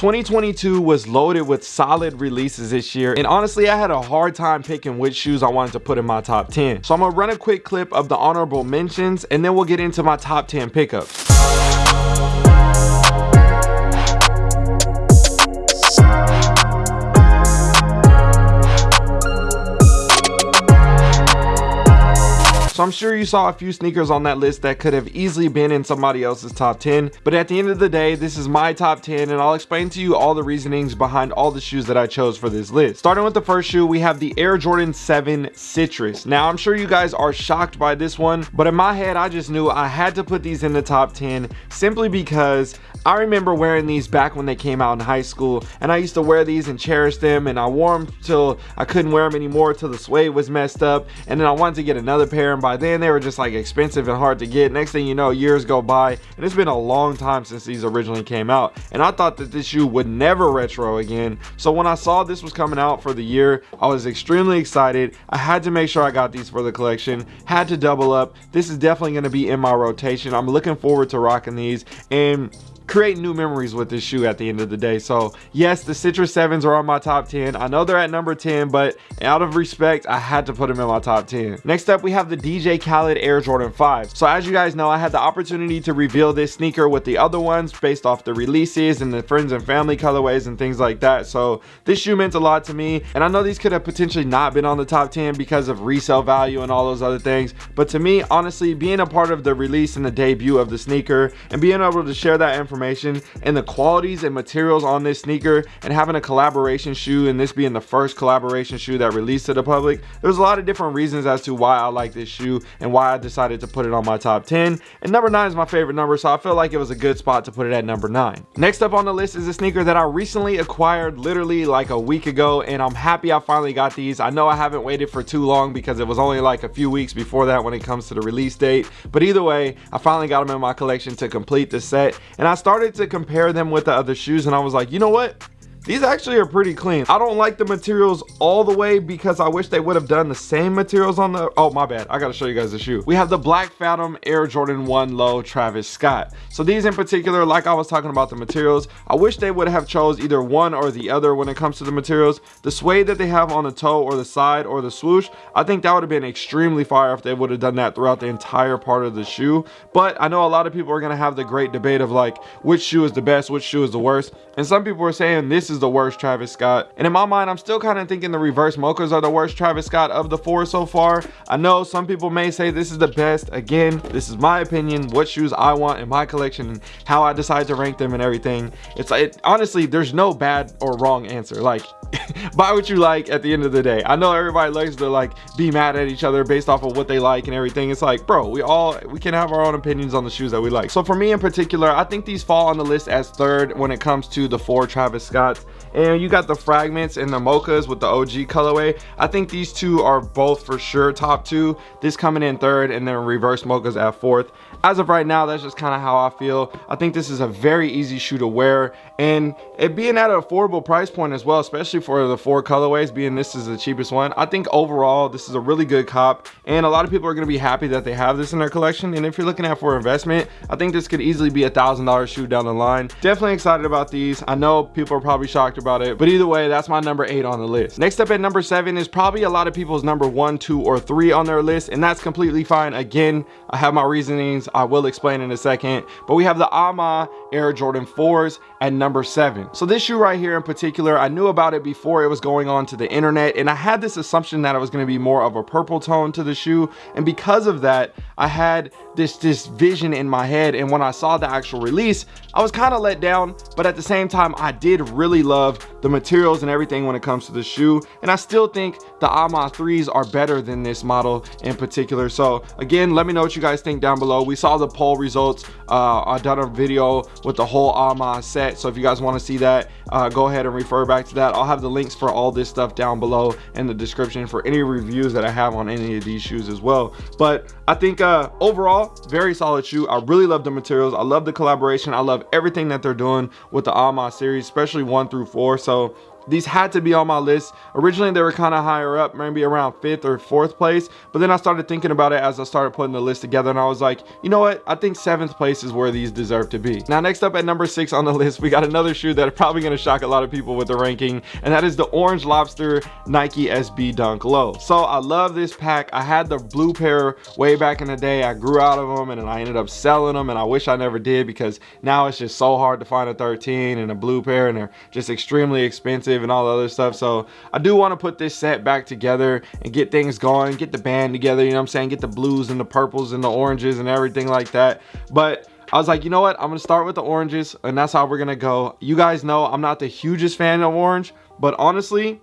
2022 was loaded with solid releases this year, and honestly, I had a hard time picking which shoes I wanted to put in my top 10. So I'm gonna run a quick clip of the honorable mentions, and then we'll get into my top 10 pickups. So I'm sure you saw a few sneakers on that list that could have easily been in somebody else's top 10. But at the end of the day, this is my top 10 and I'll explain to you all the reasonings behind all the shoes that I chose for this list. Starting with the first shoe, we have the Air Jordan 7 Citrus. Now I'm sure you guys are shocked by this one, but in my head, I just knew I had to put these in the top 10 simply because I remember wearing these back when they came out in high school and I used to wear these and cherish them and I wore them till I couldn't wear them anymore till the suede was messed up and then I wanted to get another pair and by then they were just like expensive and hard to get. Next thing you know, years go by and it's been a long time since these originally came out. And I thought that this shoe would never retro again. So when I saw this was coming out for the year, I was extremely excited. I had to make sure I got these for the collection, had to double up. This is definitely going to be in my rotation. I'm looking forward to rocking these and create new memories with this shoe at the end of the day. So yes, the Citrus 7s are on my top 10. I know they're at number 10, but out of respect, I had to put them in my top 10. Next up, we have the DJ Khaled Air Jordan 5. So as you guys know, I had the opportunity to reveal this sneaker with the other ones based off the releases and the friends and family colorways and things like that. So this shoe meant a lot to me. And I know these could have potentially not been on the top 10 because of resale value and all those other things. But to me, honestly, being a part of the release and the debut of the sneaker and being able to share that information information and the qualities and materials on this sneaker and having a collaboration shoe and this being the first collaboration shoe that released to the public there's a lot of different reasons as to why i like this shoe and why i decided to put it on my top 10 and number nine is my favorite number so i felt like it was a good spot to put it at number nine. Next up on the list is a sneaker that i recently acquired literally like a week ago and i'm happy i finally got these. I know i haven't waited for too long because it was only like a few weeks before that when it comes to the release date but either way i finally got them in my collection to complete the set and i started started to compare them with the other shoes and I was like, you know what? These actually are pretty clean. I don't like the materials all the way because I wish they would have done the same materials on the, oh my bad. I gotta show you guys the shoe. We have the Black Phantom Air Jordan 1 Low Travis Scott. So these in particular, like I was talking about the materials, I wish they would have chose either one or the other when it comes to the materials. The suede that they have on the toe or the side or the swoosh, I think that would have been extremely fire if they would have done that throughout the entire part of the shoe. But I know a lot of people are gonna have the great debate of like, which shoe is the best, which shoe is the worst. And some people are saying this is the worst Travis Scott. And in my mind, I'm still kind of thinking the reverse mochas are the worst Travis Scott of the four so far. I know some people may say this is the best. Again, this is my opinion, what shoes I want in my collection and how I decide to rank them and everything. It's like, honestly, there's no bad or wrong answer. Like, buy what you like at the end of the day. I know everybody likes to like be mad at each other based off of what they like and everything. It's like, bro, we all, we can have our own opinions on the shoes that we like. So for me in particular, I think these fall on the list as third when it comes to the four Travis And you got the fragments and the mochas with the og colorway. I think these two are both for sure top two. This coming in third and then reverse mochas at fourth. As of right now that's just kind of how i feel. I think this is a very easy shoe to wear. And it being at an affordable price point as well especially for the four colorways being this is the cheapest one i think overall this is a really good cop. And a lot of people are going to be happy that they have this in their collection. And if you're looking at for investment i think this could easily be a thousand dollar shoe down the line. Definitely excited about these. I know people are probably shocked about it but either way that's my number eight on the list. Next up at number seven is probably a lot of people's number one two or three on their list and that's completely fine. Again i have my reasonings. I will explain in a second but we have the ama air jordan 4s at number seven. So this shoe right here in particular i knew about it before it was going on to the internet and i had this assumption that it was going to be more of a purple tone to the shoe and because of that i had this this vision in my head and when i saw the actual release i was kind of let down but at the same time i did really love the materials and everything when it comes to the shoe and i still think the ama 3s are better than this model in particular. So again let me know what you guys think down below. We saw the poll results uh i done a video with the whole ama set so if you guys want to see that uh go ahead and refer back to that. I'll have the links for all this stuff down below in the description for any reviews that i have on any of these shoes as well. But i think uh overall very solid shoe. I really love the materials. I love the collaboration. I love everything that they're doing with the ama series especially one through four. So these had to be on my list. Originally, they were kind of higher up, maybe around fifth or fourth place. But then I started thinking about it as I started putting the list together and I was like, you know what? I think seventh place is where these deserve to be. Now, next up at number six on the list, we got another shoe that are probably going to shock a lot of people with the ranking. And that is the Orange Lobster Nike SB Dunk Low. So I love this pack. I had the blue pair way back in the day. I grew out of them and I ended up selling them. And I wish I never did because now it's just so hard to find a 13 and a blue pair and they're just extremely expensive and all the other stuff. So I do want to put this set back together and get things going, get the band together, you know what I'm saying? Get the blues and the purples and the oranges and everything like that. But I was like, you know what? I'm going to start with the oranges and that's how we're going to go. You guys know I'm not the hugest fan of orange, but honestly,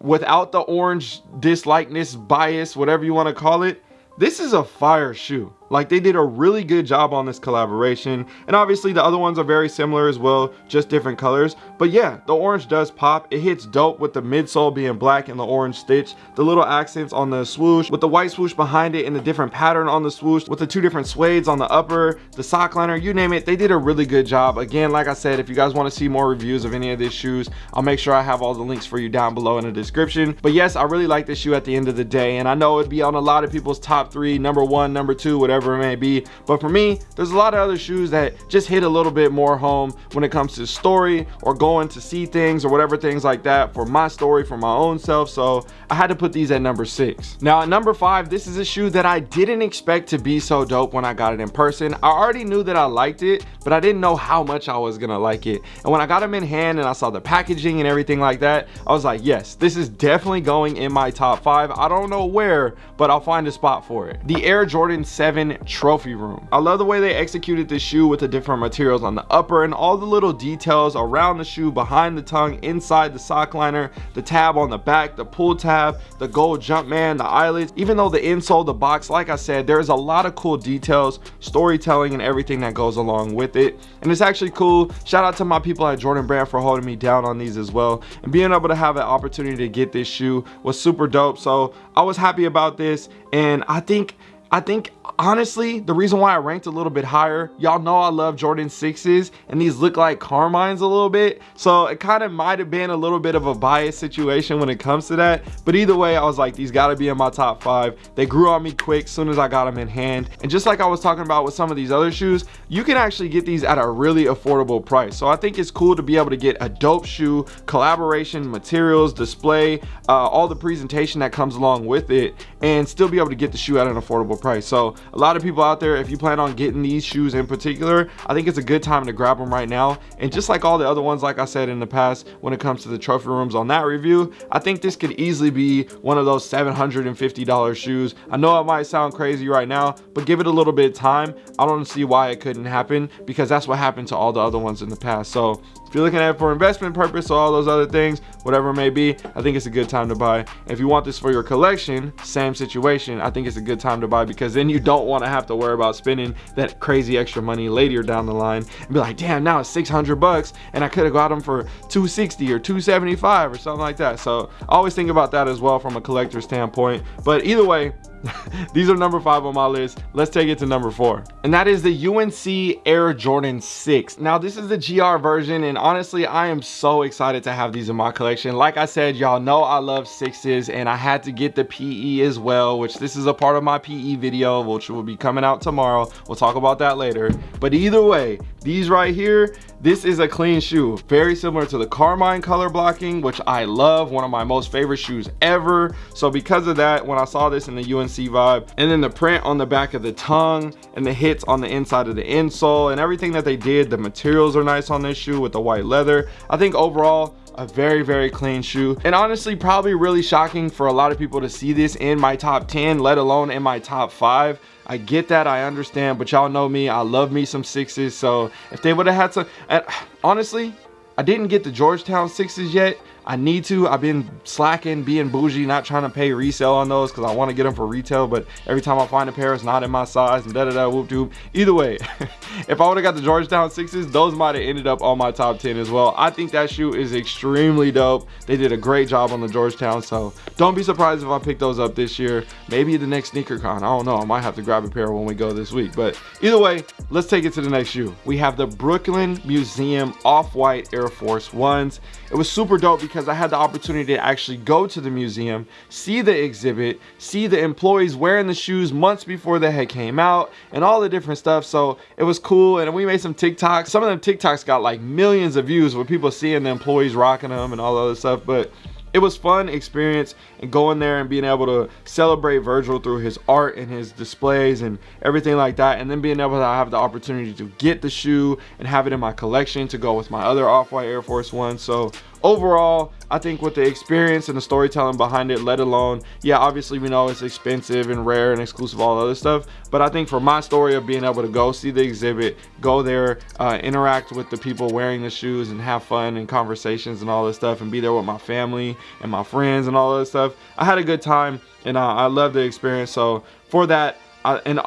without the orange dislikeness, bias, whatever you want to call it, this is a fire shoe. Like they did a really good job on this collaboration. And obviously the other ones are very similar as well, just different colors. But yeah, the orange does pop. It hits dope with the midsole being black and the orange stitch. The little accents on the swoosh with the white swoosh behind it and the different pattern on the swoosh with the two different suedes on the upper, the sock liner, you name it. They did a really good job. Again, like I said, if you guys want to see more reviews of any of these shoes, I'll make sure I have all the links for you down below in the description. But yes, I really like this shoe at the end of the day. And I know it'd be on a lot of people's top three, number one, number two, whatever whatever it may be. But for me, there's a lot of other shoes that just hit a little bit more home when it comes to story or going to see things or whatever things like that for my story, for my own self. So I had to put these at number six. Now at number five, this is a shoe that I didn't expect to be so dope when I got it in person. I already knew that I liked it, but I didn't know how much I was gonna like it. And when I got them in hand and I saw the packaging and everything like that, I was like, yes, this is definitely going in my top five. I don't know where, but I'll find a spot for it. The Air Jordan 7 trophy room. I love the way they executed this shoe with the different materials on the upper and all the little details around the shoe, behind the tongue, inside the sock liner, the tab on the back, the pull tab, the gold Jumpman, the eyelets, even though the insole, the box, like I said, there's a lot of cool details, storytelling, and everything that goes along with it. And it's actually cool. Shout out to my people at Jordan Brand for holding me down on these as well. And being able to have an opportunity to get this shoe was super dope. So I was happy about this. And I think I think honestly, the reason why I ranked a little bit higher, y'all know I love Jordan 6s and these look like Carmines a little bit. So it kind of might have been a little bit of a biased situation when it comes to that. But either way, I was like, these gotta be in my top five. They grew on me quick soon as I got them in hand. And just like I was talking about with some of these other shoes, you can actually get these at a really affordable price. So I think it's cool to be able to get a dope shoe, collaboration, materials, display, uh, all the presentation that comes along with it, and still be able to get the shoe at an affordable price. So a lot of people out there if you plan on getting these shoes in particular i think it's a good time to grab them right now. And just like all the other ones like i said in the past when it comes to the trophy rooms on that review i think this could easily be one of those 750 dollars shoes. I know it might sound crazy right now but give it a little bit of time. I don't see why it couldn't happen because that's what happened to all the other ones in the past. So if you're looking at it for investment purpose or all those other things, whatever it may be, I think it's a good time to buy. If you want this for your collection, same situation, I think it's a good time to buy because then you don't want to have to worry about spending that crazy extra money later down the line and be like, damn, now it's 600 bucks and I could have got them for 260 or 275 or something like that. So always think about that as well from a collector standpoint. But either way, these are number five on my list. Let's take it to number four. And that is the unc air jordan 6 now this is the gr version and honestly i am so excited to have these in my collection. Like i said y'all know i love sixes and i had to get the pe as well which this is a part of my pe video which will be coming out tomorrow. We'll talk about that later. But either way these right here this is a clean shoe very similar to the carmine color blocking which i love one of my most favorite shoes ever. So because of that when i saw this in the unc vibe. And then the print on the back of the tongue and the hits on the inside of the insole and everything that they did. The materials are nice on this shoe with the white leather. I think overall a very very clean shoe. And honestly probably really shocking for a lot of people to see this in my top 10 let alone in my top five. I get that, I understand, but y'all know me, I love me some sixes, so if they would have had some, and honestly, I didn't get the Georgetown sixes yet, I need to. I've been slacking, being bougie, not trying to pay resale on those because I want to get them for retail. But every time I find a pair, it's not in my size and da da da whoop doop. Either way, if I would have got the Georgetown sixes, those might have ended up on my top 10 as well. I think that shoe is extremely dope. They did a great job on the Georgetown. So don't be surprised if I pick those up this year. Maybe the next sneaker con. I don't know. I might have to grab a pair when we go this week. But either way, let's take it to the next shoe. We have the Brooklyn Museum Off-White Air Force Ones. It was super dope because because I had the opportunity to actually go to the museum, see the exhibit, see the employees wearing the shoes months before they had came out and all the different stuff. So it was cool. And we made some TikToks. Some of them TikToks got like millions of views with people seeing the employees rocking them and all the other stuff. But it was fun experience and going there and being able to celebrate Virgil through his art and his displays and everything like that and then being able to have the opportunity to get the shoe and have it in my collection to go with my other off-white Air Force One so overall i think with the experience and the storytelling behind it let alone yeah obviously we know it's expensive and rare and exclusive all other stuff but i think for my story of being able to go see the exhibit go there uh, interact with the people wearing the shoes and have fun and conversations and all this stuff and be there with my family and my friends and all this stuff i had a good time and uh, i love the experience. So for that I, and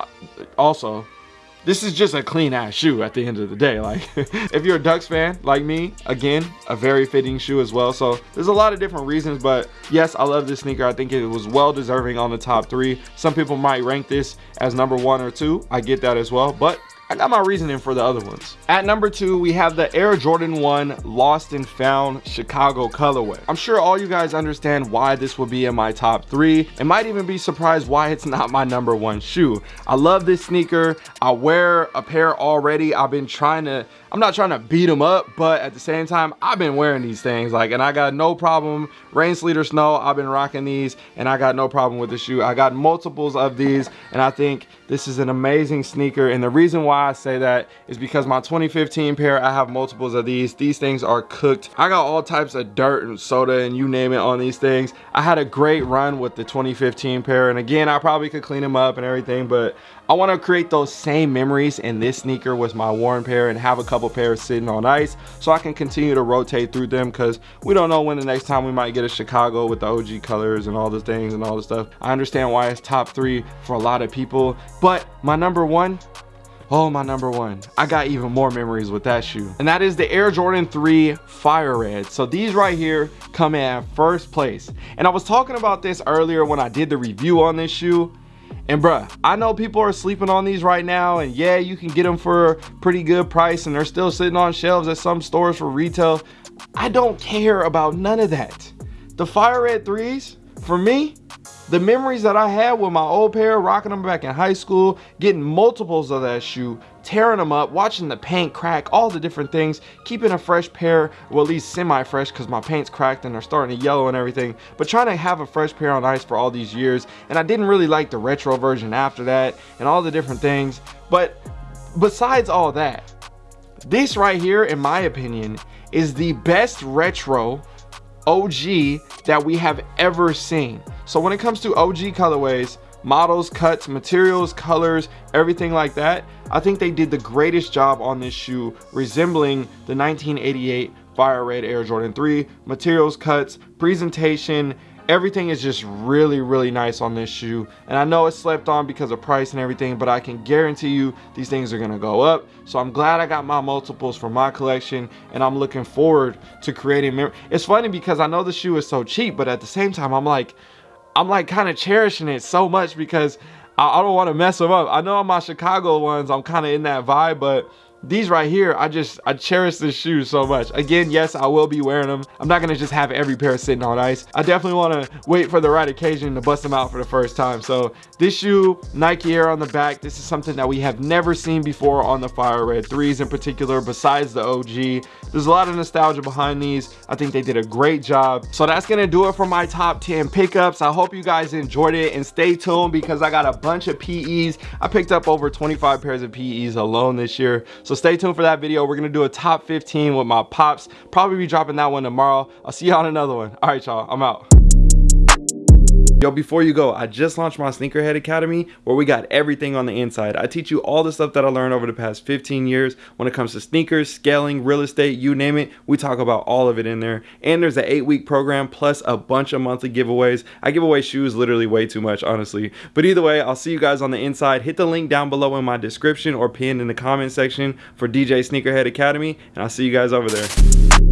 also this is just a clean ass shoe at the end of the day. Like if you're a Ducks fan like me, again, a very fitting shoe as well. So there's a lot of different reasons, but yes, I love this sneaker. I think it was well deserving on the top three. Some people might rank this as number one or two. I get that as well, but I got my reasoning for the other ones. At number two, we have the Air Jordan 1 Lost and Found Chicago colorway. I'm sure all you guys understand why this will be in my top three and might even be surprised why it's not my number one shoe. I love this sneaker. I wear a pair already. I've been trying to, I'm not trying to beat them up, but at the same time, I've been wearing these things like, and I got no problem, rain, sleet or snow, I've been rocking these and I got no problem with the shoe. I got multiples of these and I think this is an amazing sneaker. And the reason why I say that is because my 2015 pair, I have multiples of these. These things are cooked. I got all types of dirt and soda and you name it on these things. I had a great run with the 2015 pair. And again, I probably could clean them up and everything, but I want to create those same memories in this sneaker with my worn pair and have a couple pairs sitting on ice so I can continue to rotate through them because we don't know when the next time we might get a Chicago with the OG colors and all the things and all the stuff. I understand why it's top three for a lot of people, but my number one Oh, my number one. I got even more memories with that shoe. And that is the Air Jordan 3 Fire Red. So these right here come in first place. And I was talking about this earlier when I did the review on this shoe. And bruh, I know people are sleeping on these right now and yeah, you can get them for a pretty good price and they're still sitting on shelves at some stores for retail. I don't care about none of that. The Fire Red 3s, for me, the memories that I had with my old pair, rocking them back in high school, getting multiples of that shoe, tearing them up, watching the paint crack, all the different things, keeping a fresh pair, well at least semi-fresh because my paint's cracked and they're starting to yellow and everything, but trying to have a fresh pair on ice for all these years, and I didn't really like the retro version after that, and all the different things, but besides all that, this right here, in my opinion, is the best retro OG that we have ever seen. So when it comes to OG colorways, models, cuts, materials, colors, everything like that, I think they did the greatest job on this shoe resembling the 1988 Fire Red Air Jordan 3. Materials, cuts, presentation, everything is just really really nice on this shoe. And i know it's slept on because of price and everything but i can guarantee you these things are gonna go up. So i'm glad i got my multiples for my collection and i'm looking forward to creating it's funny because i know the shoe is so cheap but at the same time i'm like i'm like kind of cherishing it so much because i, I don't want to mess them up. I know on my chicago ones i'm kind of in that vibe but these right here i just i cherish this shoe so much. Again yes i will be wearing them i'm not gonna just have every pair sitting on ice. I definitely want to wait for the right occasion to bust them out for the first time. So this shoe nike air on the back this is something that we have never seen before on the fire red threes in particular besides the og there's a lot of nostalgia behind these. I think they did a great job. So that's gonna do it for my top 10 pickups. I hope you guys enjoyed it and stay tuned because i got a bunch of pe's i picked up over 25 pairs of pe's alone this year. So stay tuned for that video. We're gonna do a top 15 with my pops. Probably be dropping that one tomorrow. I'll see y'all on another one. All right, y'all, I'm out. Yo, before you go, I just launched my Sneakerhead Academy where we got everything on the inside. I teach you all the stuff that I learned over the past 15 years when it comes to sneakers, scaling, real estate, you name it. We talk about all of it in there. And there's an eight week program plus a bunch of monthly giveaways. I give away shoes literally way too much, honestly. But either way, I'll see you guys on the inside. Hit the link down below in my description or pinned in the comment section for DJ Sneakerhead Academy. And I'll see you guys over there.